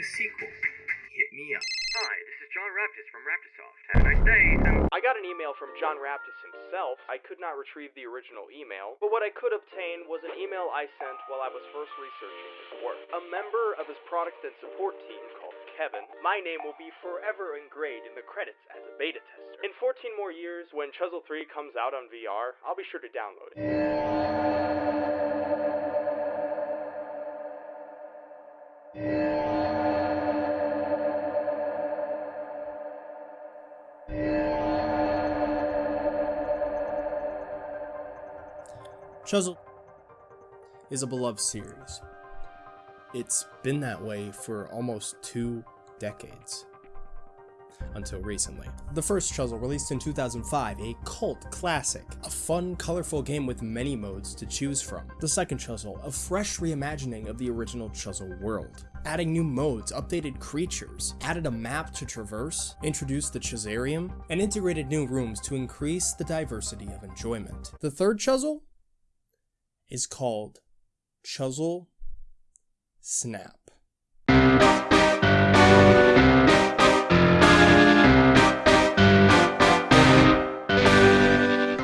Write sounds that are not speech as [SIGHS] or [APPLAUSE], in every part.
a sequel, hit me up. Hi, this is John Raptis from Raptisoft. Have a nice day. And I got an email from John Raptis himself. I could not retrieve the original email, but what I could obtain was an email I sent while I was first researching his work. A member of his product and support team called Kevin, my name will be forever engraved in the credits as a beta tester. In 14 more years, when Chuzzle 3 comes out on VR, I'll be sure to download it. Chuzzle is a beloved series. It's been that way for almost two decades. Until recently. The first Chuzzle released in 2005, a cult classic, a fun, colorful game with many modes to choose from. The second Chuzzle, a fresh reimagining of the original Chuzzle world. Adding new modes, updated creatures, added a map to traverse, introduced the Chazarium, and integrated new rooms to increase the diversity of enjoyment. The third Chuzzle is called Chuzzle Snap.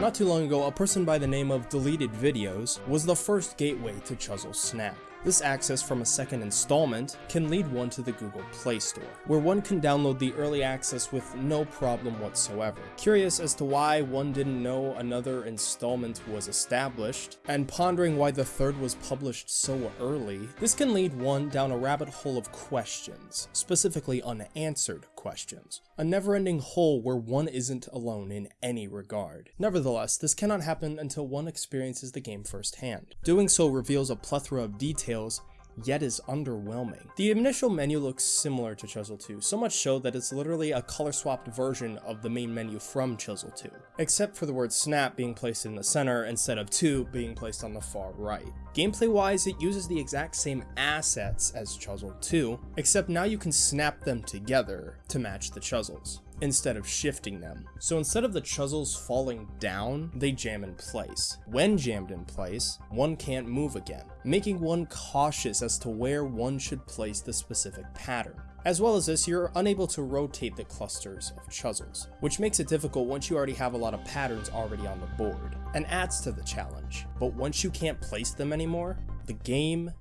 Not too long ago, a person by the name of Deleted Videos was the first gateway to Chuzzle Snap. This access from a second installment can lead one to the Google Play Store, where one can download the early access with no problem whatsoever. Curious as to why one didn't know another installment was established, and pondering why the third was published so early, this can lead one down a rabbit hole of questions, specifically unanswered questions. A never-ending hole where one isn't alone in any regard. Nevertheless, this cannot happen until one experiences the game firsthand. Doing so reveals a plethora of details yet is underwhelming. The initial menu looks similar to Chuzzle 2, so much so that it's literally a color-swapped version of the main menu from Chuzzle 2, except for the word snap being placed in the center instead of 2 being placed on the far right. Gameplay-wise, it uses the exact same assets as Chuzzle 2, except now you can snap them together to match the Chuzzles instead of shifting them. So instead of the Chuzzles falling down, they jam in place. When jammed in place, one can't move again, making one cautious as to where one should place the specific pattern. As well as this, you're unable to rotate the clusters of Chuzzles, which makes it difficult once you already have a lot of patterns already on the board, and adds to the challenge. But once you can't place them anymore, the game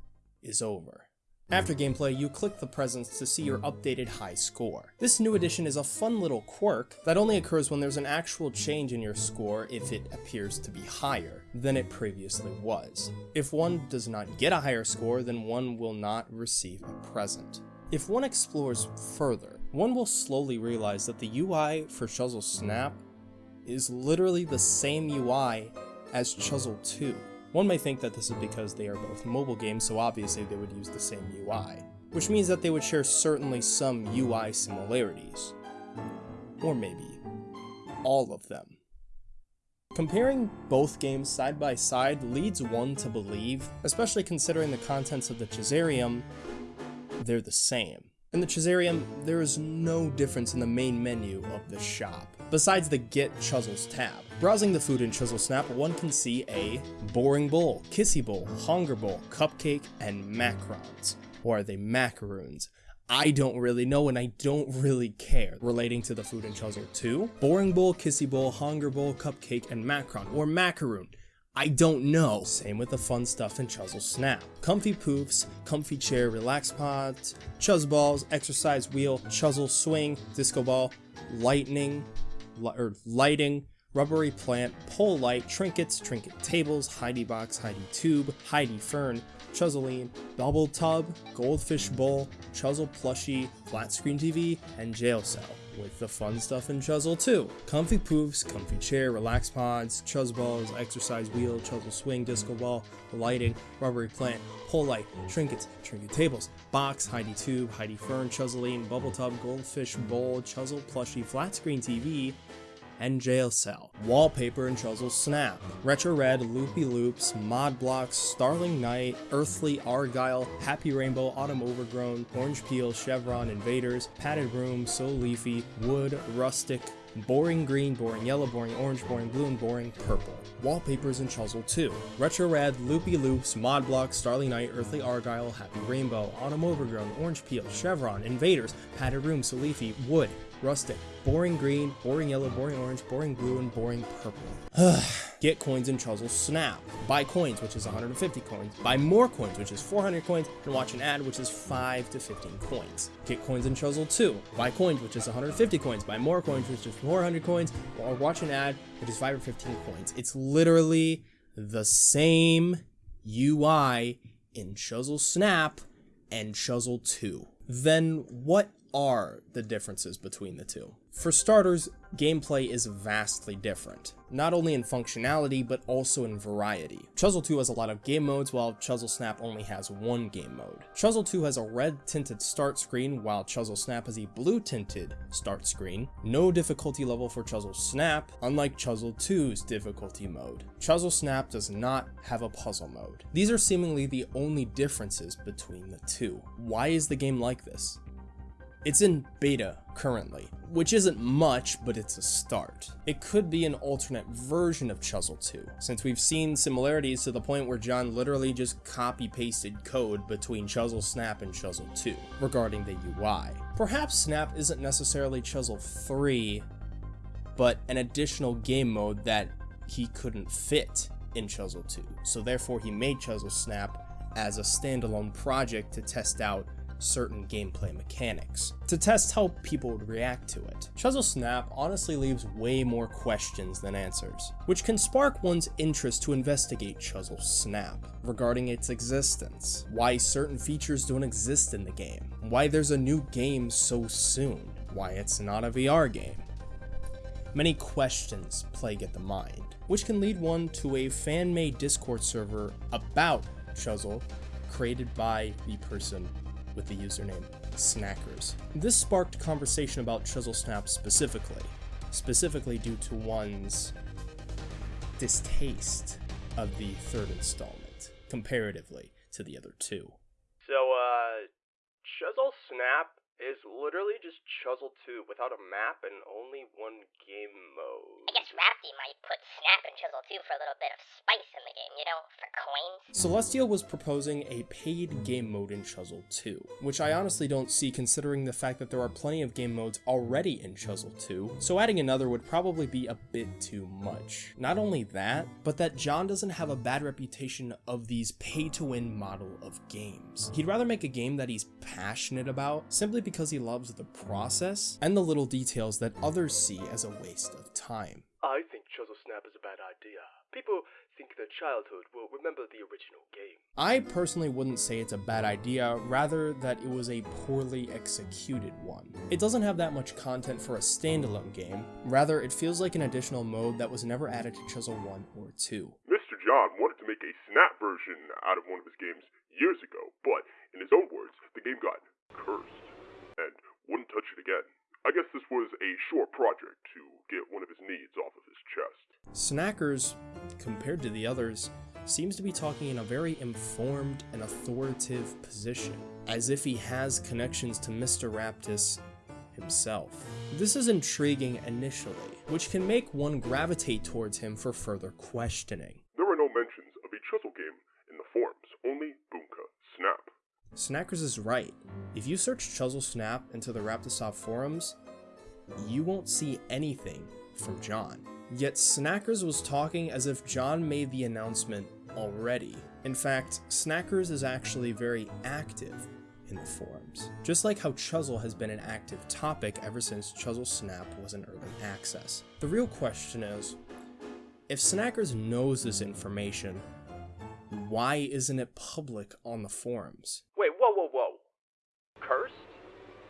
is over. After gameplay, you click the presents to see your updated high score. This new addition is a fun little quirk that only occurs when there's an actual change in your score if it appears to be higher than it previously was. If one does not get a higher score, then one will not receive a present. If one explores further, one will slowly realize that the UI for Chuzzle Snap is literally the same UI as Chuzzle 2. One may think that this is because they are both mobile games, so obviously they would use the same UI, which means that they would share certainly some UI similarities. Or maybe all of them. Comparing both games side by side leads one to believe, especially considering the contents of the Chazarium, they're the same. In the Chazarium, there is no difference in the main menu of the shop, besides the Get Chuzzles tab. Browsing the food in Chuzzle Snap, one can see a Boring Bowl, Kissy Bowl, Hunger Bowl, Cupcake, and Macrons. Or are they macaroons? I don't really know and I don't really care relating to the food in Chuzzle 2. Boring Bowl, Kissy Bowl, Hunger Bowl, Cupcake, and Macron, or Macaroon. I don't know. Same with the fun stuff in Chuzzle Snap. Comfy poofs, comfy chair relax pods, chuzz balls, exercise wheel, chuzzle swing, disco ball, lightning, li or lighting, rubbery plant, pole light, trinkets, trinket tables, Heidi box, Heidi tube, Heidi fern, Chuzzoline, bubble tub, goldfish bowl, Chuzzle plushie, flat screen TV, and jail cell with the fun stuff in Chuzzle 2. Comfy poofs, comfy chair, relax pods, chuzz balls, exercise wheel, Chuzzle swing, disco ball, lighting, rubbery plant, pole light, trinkets, trinket tables, box, Heidi tube, Heidi fern, Chuzzoline, bubble tub, goldfish bowl, Chuzzle plushie, flat screen TV, and jail cell. Wallpaper and Chuzzle Snap. Retro Red, Loopy Loops, Mod Blocks, Starling Night, Earthly Argyle, Happy Rainbow, Autumn Overgrown, Orange Peel, Chevron, Invaders, Padded Room, So Leafy, Wood, Rustic, boring green, boring yellow, boring orange, boring blue, and boring purple. Wallpapers in Chuzzle 2. Retro Red, Loopy Loops, Mod Block, Starly Night, Earthly Argyle, Happy Rainbow, Autumn Overgrown, Orange Peel, Chevron, Invaders, Padded Room, So Leafy, Wood, Rustic, Boring Green, Boring Yellow, Boring Orange, Boring Blue, and Boring Purple. [SIGHS] Get coins in Chuzzle Snap. Buy coins, which is 150 coins. Buy more coins, which is 400 coins. And watch an ad, which is 5 to 15 coins. Get coins in Chuzzle 2. Buy coins, which is 150 coins. Buy more coins, which is 400 coins. Or watch an ad, which is 5 or 15 coins. It's literally the same UI in Chuzzle Snap and Chuzzle 2. Then what are the differences between the two? For starters, gameplay is vastly different, not only in functionality but also in variety. Chuzzle 2 has a lot of game modes while Chuzzle Snap only has one game mode. Chuzzle 2 has a red tinted start screen while Chuzzle Snap has a blue tinted start screen. No difficulty level for Chuzzle Snap, unlike Chuzzle 2's difficulty mode. Chuzzle Snap does not have a puzzle mode. These are seemingly the only differences between the two. Why is the game like this? It's in beta currently, which isn't much, but it's a start. It could be an alternate version of Chuzzle 2, since we've seen similarities to the point where John literally just copy-pasted code between Chuzzle Snap and Chuzzle 2 regarding the UI. Perhaps Snap isn't necessarily Chuzzle 3, but an additional game mode that he couldn't fit in Chuzzle 2, so therefore he made Chuzzle Snap as a standalone project to test out certain gameplay mechanics, to test how people would react to it. Chuzzle Snap honestly leaves way more questions than answers, which can spark one's interest to investigate Chuzzle Snap regarding its existence, why certain features don't exist in the game, why there's a new game so soon, why it's not a VR game. Many questions plague at the mind, which can lead one to a fan-made Discord server about Chuzzle created by the person with the username Snackers. This sparked conversation about Chuzzle Snap specifically, specifically due to one's distaste of the third installment, comparatively to the other two. So, uh, Chuzzle Snap is literally just Chuzzle 2 without a map and only one game mode. I guess Rapti might put Snap in Chuzzle 2 for a little bit of spice in the game, you know, for coins. Celestial was proposing a paid game mode in Chuzzle 2, which I honestly don't see considering the fact that there are plenty of game modes already in Chuzzle 2, so adding another would probably be a bit too much. Not only that, but that John doesn't have a bad reputation of these pay-to-win model of games. He'd rather make a game that he's passionate about, simply because he loves the process and the little details that others see as a waste of time. I think Chuzzle Snap is a bad idea. People think their childhood will remember the original game. I personally wouldn't say it's a bad idea, rather that it was a poorly executed one. It doesn't have that much content for a standalone game, rather it feels like an additional mode that was never added to Chuzzle 1 or 2. Mr. John wanted to make a snap version out of one of his games years ago, but in his own words, the game got cursed and wouldn't touch it again. I guess this was a short project to get one of his needs off of his chest. Snackers, compared to the others, seems to be talking in a very informed and authoritative position, as if he has connections to Mr. Raptis himself. This is intriguing initially, which can make one gravitate towards him for further questioning. There are no mentions of a Chuzzle game in the forums, only Snap. Snackers is right. If you search Chuzzle Snap into the Raptisoft forums, you won't see anything from John. Yet Snackers was talking as if John made the announcement already. In fact, Snackers is actually very active in the forums, just like how Chuzzle has been an active topic ever since Chuzzle Snap was in early access. The real question is, if Snackers knows this information, why isn't it public on the forums? Wait, whoa, whoa, whoa. Cursed?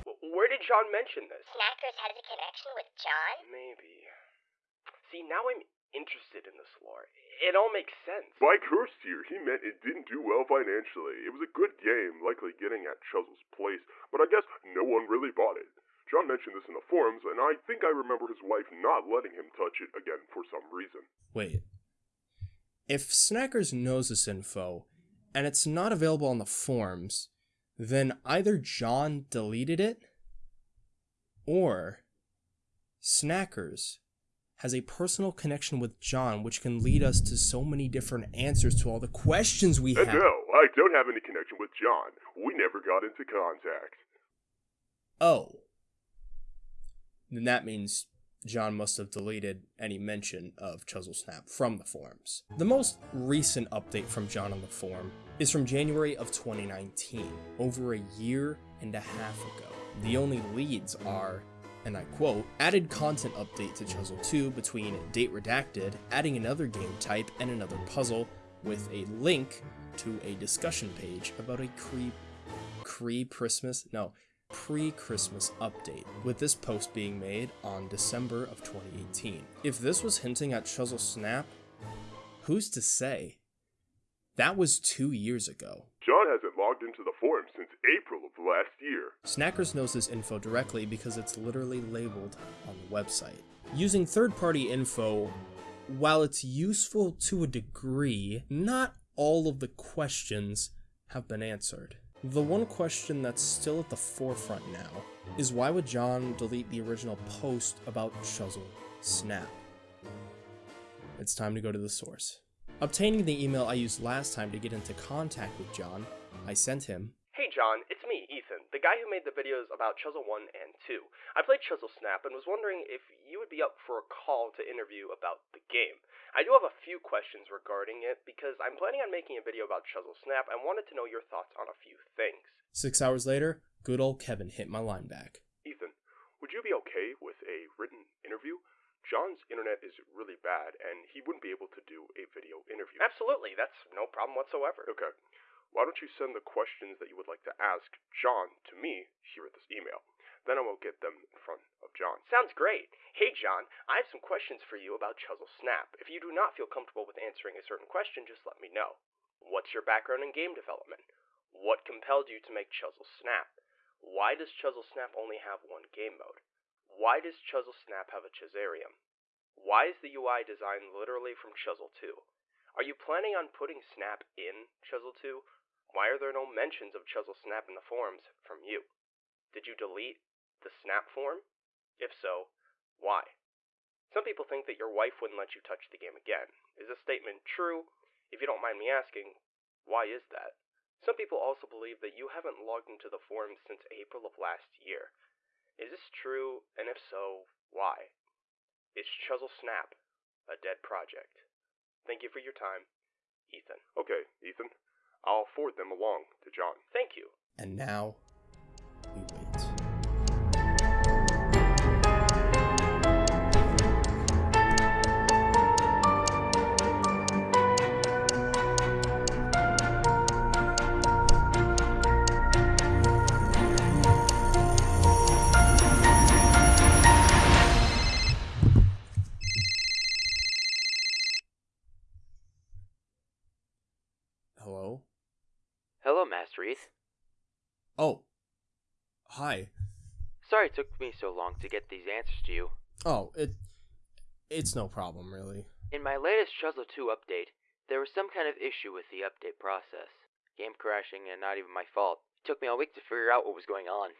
W- Where did John mention this? Snackers has a connection with John? Maybe. See, now I'm interested in this lore. It all makes sense. By cursed here, he meant it didn't do well financially. It was a good game, likely getting at Chuzzle's place, but I guess no one really bought it. John mentioned this in the forums, and I think I remember his wife not letting him touch it again for some reason. Wait. If Snackers knows this info, and it's not available on the forms, then either John deleted it, or Snackers has a personal connection with John, which can lead us to so many different answers to all the questions we have. no, I don't have any connection with John. We never got into contact. Oh. Then that means John must have deleted any mention of Chuzzle Snap from the forums. The most recent update from John on the forum is from January of 2019, over a year and a half ago. The only leads are, and I quote, added content update to Chuzzle 2 between date redacted, adding another game type and another puzzle, with a link to a discussion page about a creep pre-Christmas, no, pre-Christmas update, with this post being made on December of 2018. If this was hinting at Chuzzle Snap, who's to say? That was two years ago. John hasn't logged into the forum since April of last year. Snackers knows this info directly because it's literally labeled on the website. Using third-party info, while it's useful to a degree, not all of the questions have been answered. The one question that's still at the forefront now is why would John delete the original post about Chuzzle Snap? It's time to go to the source. Obtaining the email I used last time to get into contact with John, I sent him Hey John, it's me, Ethan, the guy who made the videos about Chuzzle 1 and 2. I played Chuzzle Snap and was wondering if you would be up for a call to interview about the game. I do have a few questions regarding it because I'm planning on making a video about Chuzzle Snap and wanted to know your thoughts on a few things. Six hours later, good old Kevin hit my line back. Ethan, would you be okay with a written interview? John's internet is really bad, and he wouldn't be able to do a video interview. Absolutely, that's no problem whatsoever. Okay. Why don't you send the questions that you would like to ask John to me here at this email? Then I will get them in front of John. Sounds great. Hey John, I have some questions for you about Chuzzle Snap. If you do not feel comfortable with answering a certain question, just let me know. What's your background in game development? What compelled you to make Chuzzle Snap? Why does Chuzzle Snap only have one game mode? Why does Chuzzle Snap have a Chazarium? Why is the UI design literally from Chuzzle 2? Are you planning on putting Snap in Chuzzle 2? Why are there no mentions of Chuzzle Snap in the forums from you? Did you delete the Snap form? If so, why? Some people think that your wife wouldn't let you touch the game again. Is this statement true? If you don't mind me asking, why is that? Some people also believe that you haven't logged into the forums since April of last year. Is this true? And if so, why? Is Chuzzle Snap a dead project? Thank you for your time, Ethan. Okay, Ethan. I'll forward them along to John. Thank you. And now, Hi. Sorry it took me so long to get these answers to you. Oh, it it's no problem really. In my latest Chuzzle 2 update, there was some kind of issue with the update process. Game crashing and not even my fault. It took me a week to figure out what was going on.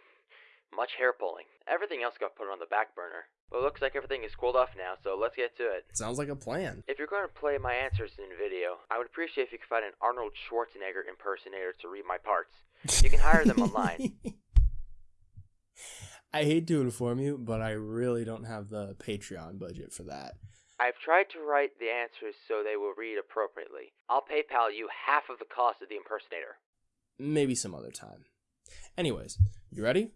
Much hair pulling. Everything else got put on the back burner. But it looks like everything is cooled off now, so let's get to it. Sounds like a plan. If you're going to play my answers in video, I would appreciate if you could find an Arnold Schwarzenegger impersonator to read my parts. You can hire them online. [LAUGHS] I hate to inform you, but I really don't have the Patreon budget for that. I've tried to write the answers so they will read appropriately. I'll PayPal you half of the cost of the impersonator. Maybe some other time. Anyways, you ready?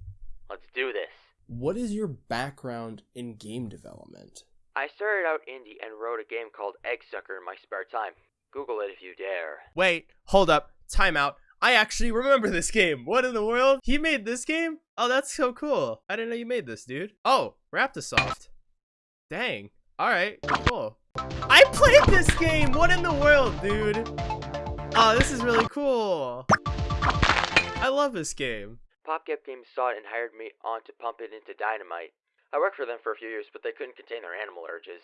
Let's do this. What is your background in game development? I started out indie and wrote a game called Egg Sucker in my spare time. Google it if you dare. Wait, hold up, time out. I actually remember this game. What in the world? He made this game? Oh, that's so cool. I didn't know you made this, dude. Oh, Raptisoft. Dang. Alright, cool. I played this game! What in the world, dude? Oh, this is really cool. I love this game. PopCap Games saw it and hired me on to pump it into Dynomite. I worked for them for a few years, but they couldn't contain their animal urges.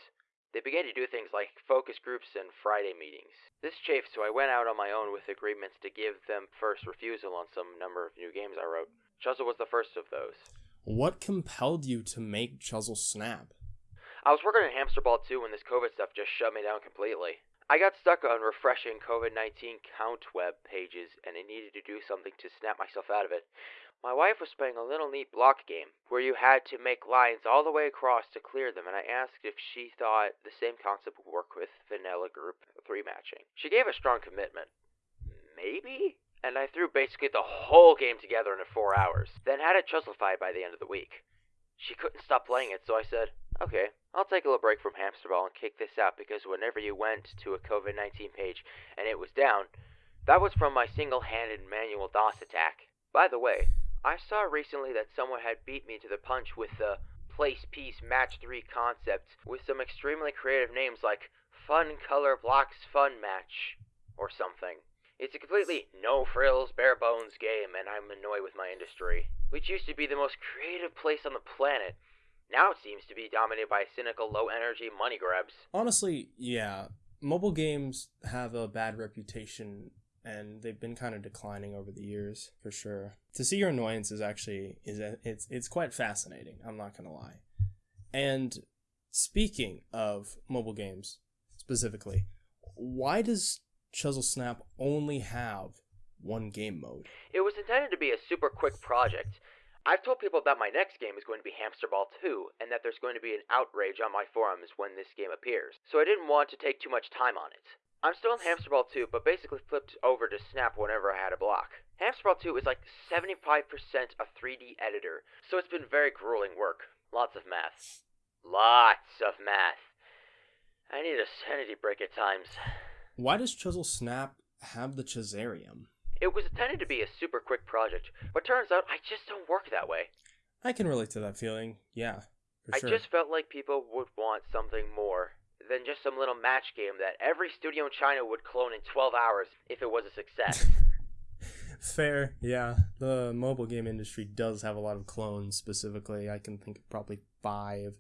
They began to do things like focus groups and Friday meetings. This chafed, so I went out on my own with agreements to give them first refusal on some number of new games I wrote. Chuzzle was the first of those. What compelled you to make Chuzzle Snap? I was working on Hamster Ball 2 when this COVID stuff just shut me down completely. I got stuck on refreshing COVID 19 count web pages and I needed to do something to snap myself out of it. My wife was playing a little neat block game where you had to make lines all the way across to clear them, and I asked if she thought the same concept would work with vanilla group 3 matching. She gave a strong commitment. Maybe? And I threw basically the whole game together in four hours, then had it chuzzlified by the end of the week. She couldn't stop playing it, so I said, Okay, I'll take a little break from Hamster Ball and kick this out because whenever you went to a COVID 19 page and it was down, that was from my single handed manual DOS attack. By the way, I saw recently that someone had beat me to the punch with the place piece match 3 concept with some extremely creative names like Fun Color Blocks Fun Match or something. It's a completely no frills, bare bones game, and I'm annoyed with my industry, which used to be the most creative place on the planet. Now it seems to be dominated by cynical, low energy money grabs. Honestly, yeah. Mobile games have a bad reputation and they've been kind of declining over the years for sure. To see your annoyance is actually is a, it's it's quite fascinating. I'm not gonna lie. And speaking of mobile games specifically, why does Chuzzle Snap only have one game mode? It was intended to be a super quick project. I've told people that my next game is going to be Hamster Ball 2, and that there's going to be an outrage on my forums when this game appears, so I didn't want to take too much time on it. I'm still in Hamster Ball 2, but basically flipped over to Snap whenever I had a block. Hamster Ball 2 is like 75% a 3D editor, so it's been very grueling work. Lots of math. Lots of math. I need a sanity break at times. Why does Chuzzle Snap have the Chazarium? It was intended to be a super quick project, but turns out I just don't work that way. I can relate to that feeling. Yeah, for I sure. just felt like people would want something more than just some little match game that every studio in China would clone in 12 hours if it was a success. [LAUGHS] Fair, yeah. The mobile game industry does have a lot of clones specifically. I can think of probably five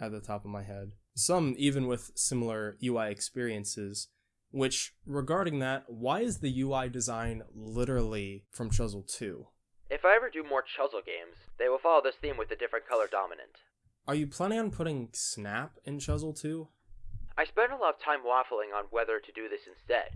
at the top of my head. Some even with similar UI experiences. Which, regarding that, why is the UI design literally from Chuzzle 2? if I ever do more Chuzzle games, they will follow this theme with a different color dominant. Are you planning on putting Snap in Chuzzle 2? I spent a lot of time waffling on whether to do this instead.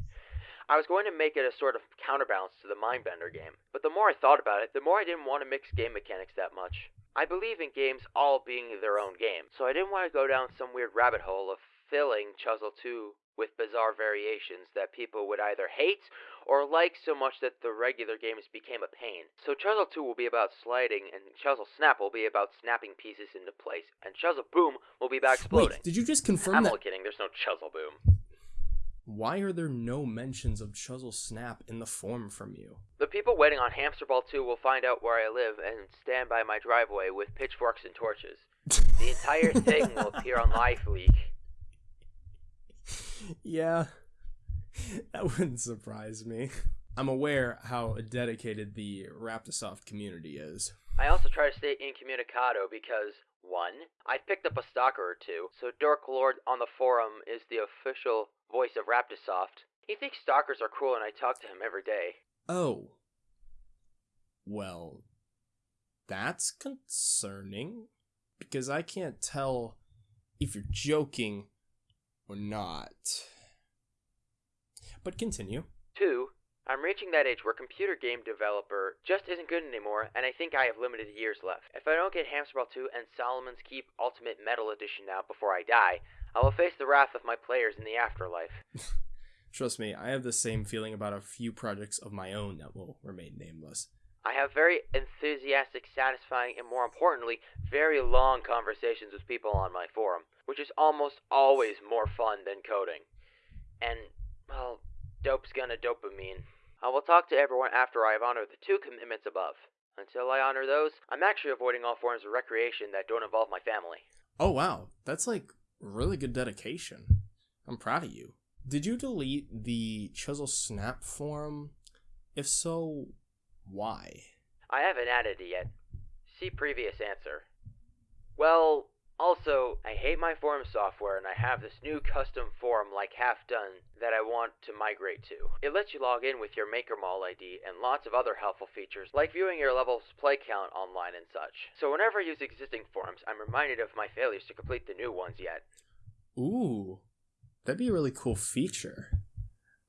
I was going to make it a sort of counterbalance to the Mindbender game, but the more I thought about it, the more I didn't want to mix game mechanics that much. I believe in games all being their own game, so I didn't want to go down some weird rabbit hole of filling Chuzzle 2 with bizarre variations that people would either hate or like so much that the regular games became a pain. So Chuzzle 2 will be about sliding, and Chuzzle Snap will be about snapping pieces into place, and Chuzzle Boom will be about exploding. Wait, did you just confirm I'm that? only kidding, there's no Chuzzle Boom. Why are there no mentions of Chuzzle Snap in the form from you? The people waiting on Hamster Ball 2 will find out where I live and stand by my driveway with pitchforks and torches. [LAUGHS] The entire thing will appear on LiveLeak. Yeah, [LAUGHS] that wouldn't surprise me. I'm aware how dedicated the Raptisoft community is. I also try to stay incommunicado because, one, I picked up a stalker or two, so Dork Lord on the forum is the official voice of Raptisoft. He thinks stalkers are cool and I talk to him every day. Oh. Well, that's concerning. Because I can't tell if you're joking or not. But continue. Two, I'm reaching that age where computer game developer just isn't good anymore, and I think I have limited years left. If I don't get Hamster Ball 2 and Solomon's Keep Ultimate Metal Edition out before I die, I will face the wrath of my players in the afterlife. [LAUGHS] Trust me, I have the same feeling about a few projects of my own that will remain nameless. I have very enthusiastic, satisfying, and more importantly, very long conversations with people on my forum, which is almost always more fun than coding. And, well, dope's gonna dopamine. I will talk to everyone after I have honored the two commitments above. Until I honor those, I'm actually avoiding all forms of recreation that don't involve my family. Oh wow, that's like really good dedication. I'm proud of you. Did you delete the Chuzzle Snap forum? If so, why? I haven't added it yet. See previous answer. Well, Also, I hate my forum software and I have this new custom forum like half done that I want to migrate to. It lets you log in with your MakerMall ID and lots of other helpful features like viewing your level's play count online and such. So whenever I use existing forums, I'm reminded of my failures to complete the new ones yet. Ooh, that'd be a really cool feature.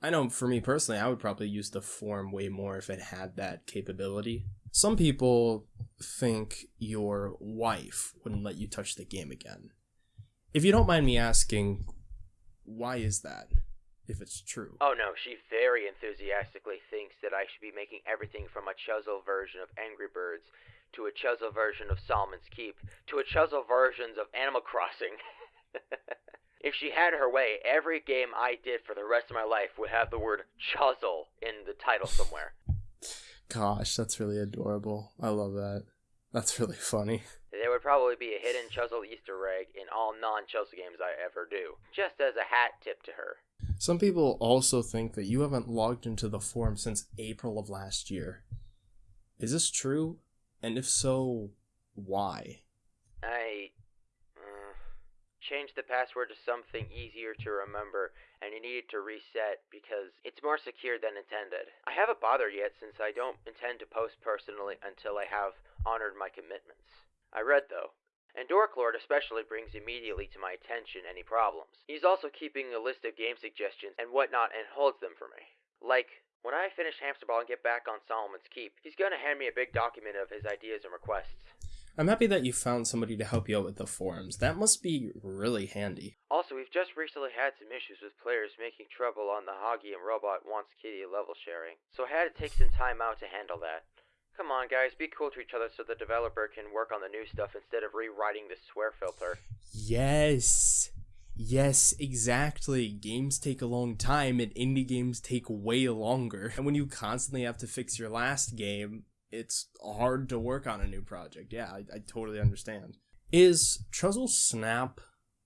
I know for me personally, I would probably use the form way more if it had that capability. Some people think your wife wouldn't let you touch the game again. If you don't mind me asking, why is that? If it's true. Oh no, she very enthusiastically thinks that I should be making everything from a Chuzzle version of Angry Birds to a Chuzzle version of Solomon's Keep to a Chuzzle versions of Animal Crossing. [LAUGHS] if she had her way, every game I did for the rest of my life would have the word Chuzzle in the title somewhere. Gosh, that's really adorable. I love that. That's really [LAUGHS] funny. There would probably be a hidden Chuzzle Easter egg in all non Chuzzle games I ever do, just as a hat tip to her. Some people also think that you haven't logged into the forum since April of last year. Is this true? And if so, why? I changed the password to something easier to remember, and it needed to reset because it's more secure than intended. I haven't bothered yet since I don't intend to post personally until I have honored my commitments. I read though. And Dorklord especially brings immediately to my attention any problems. He's also keeping a list of game suggestions and whatnot and holds them for me. Like, when I finish Hamsterball and get back on Solomon's Keep, he's gonna hand me a big document of his ideas and requests. I'm happy that you found somebody to help you out with the forums. That must be really handy. Also, we've just recently had some issues with players making trouble on the Hoggy and Robot Wants Kitty level sharing, so I had to take some time out to handle that. Come on, guys, be cool to each other so the developer can work on the new stuff instead of rewriting the swear filter. Yes. Yes, exactly. Games take a long time and indie games take way longer. And when you constantly have to fix your last game, it's hard to work on a new project. Yeah, I, I totally understand. Is Chuzzle Snap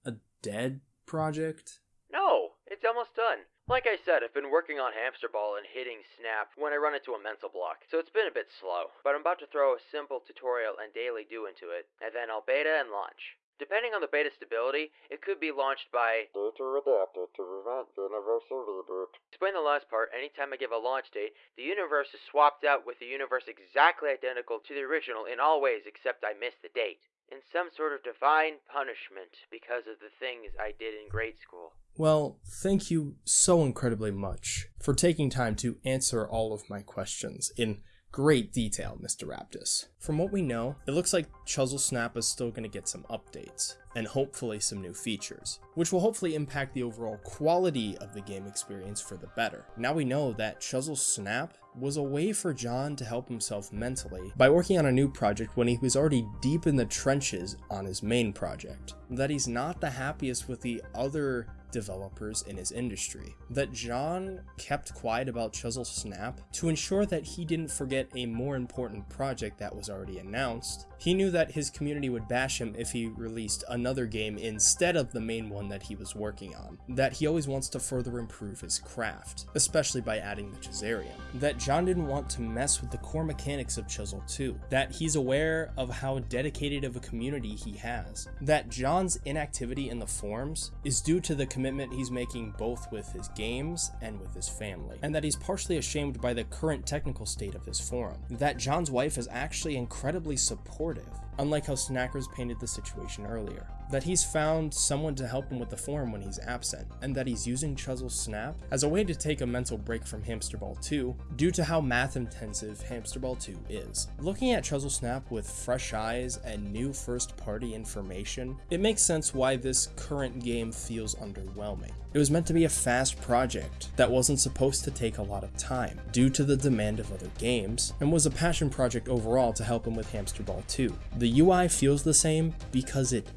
a dead project? No, it's almost done. Like I said, I've been working on Hamster Ball and hitting Snap when I run into a mental block, so it's been a bit slow. But I'm about to throw a simple tutorial and daily do into it, and then I'll beta and launch. Depending on the beta stability, it could be launched by Data redacted to prevent universal reboot. Explain the last part, anytime I give a launch date, the universe is swapped out with a universe exactly identical to the original in all ways except I miss the date. In some sort of divine punishment because of the things I did in grade school. Well, thank you so incredibly much for taking time to answer all of my questions in great detail, Mr. Raptis. From what we know, it looks like Chuzzle Snap is still going to get some updates, and hopefully some new features, which will hopefully impact the overall quality of the game experience for the better. Now we know that Chuzzle Snap was a way for John to help himself mentally by working on a new project when he was already deep in the trenches on his main project. That he's not the happiest with the other developers in his industry. That John kept quiet about Chuzzle Snap to ensure that he didn't forget a more important project that was already announced. He knew that his community would bash him if he released another game instead of the main one that he was working on. That he always wants to further improve his craft, especially by adding the Chazarium. That John didn't want to mess with the core mechanics of Chuzzle 2. That he's aware of how dedicated of a community he has. That John's inactivity in the forums is due to the commitment he's making both with his games and with his family. And that he's partially ashamed by the current technical state of his forum. That John's wife is actually incredibly supportive unlike how Snackers painted the situation earlier. That he's found someone to help him with the form when he's absent, and that he's using Chuzzle Snap as a way to take a mental break from Hamster Ball 2 due to how math intensive Hamster Ball 2 is. Looking at Chuzzle Snap with fresh eyes and new first party information, it makes sense why this current game feels underwhelming. It was meant to be a fast project that wasn't supposed to take a lot of time due to the demand of other games, and was a passion project overall to help him with Hamster Ball 2. The UI feels the same because it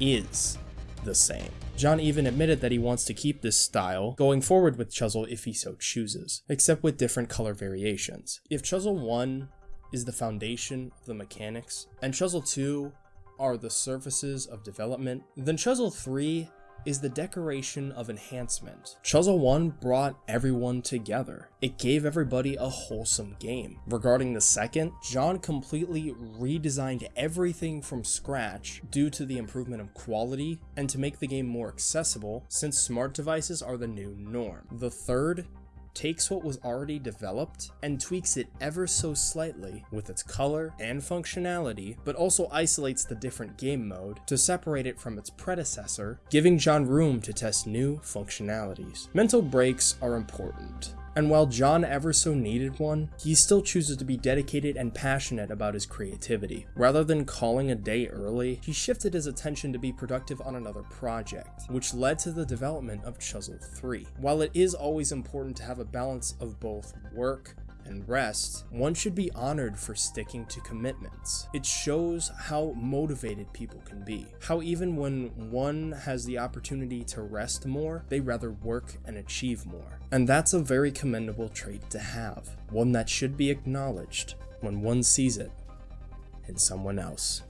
is the same. John even admitted that he wants to keep this style going forward with Chuzzle if he so chooses, except with different color variations. If Chuzzle 1 is the foundation of the mechanics, and Chuzzle 2 are the surfaces of development, then Chuzzle 3 is the decoration of enhancement. Chuzzle 1 brought everyone together. It gave everybody a wholesome game. Regarding the second, John completely redesigned everything from scratch due to the improvement of quality and to make the game more accessible since smart devices are the new norm. The third takes what was already developed and tweaks it ever so slightly with its color and functionality, but also isolates the different game mode to separate it from its predecessor, giving John room to test new functionalities. Mental breaks are important, and while John ever so needed one, he still chooses to be dedicated and passionate about his creativity. Rather than calling a day early, he shifted his attention to be productive on another project, which led to the development of Chuzzle 3. While it is always important to have a balance of both work and rest, one should be honored for sticking to commitments. It shows how motivated people can be. How even when one has the opportunity to rest more, they rather work and achieve more. And that's a very commendable trait to have, one that should be acknowledged when one sees it in someone else.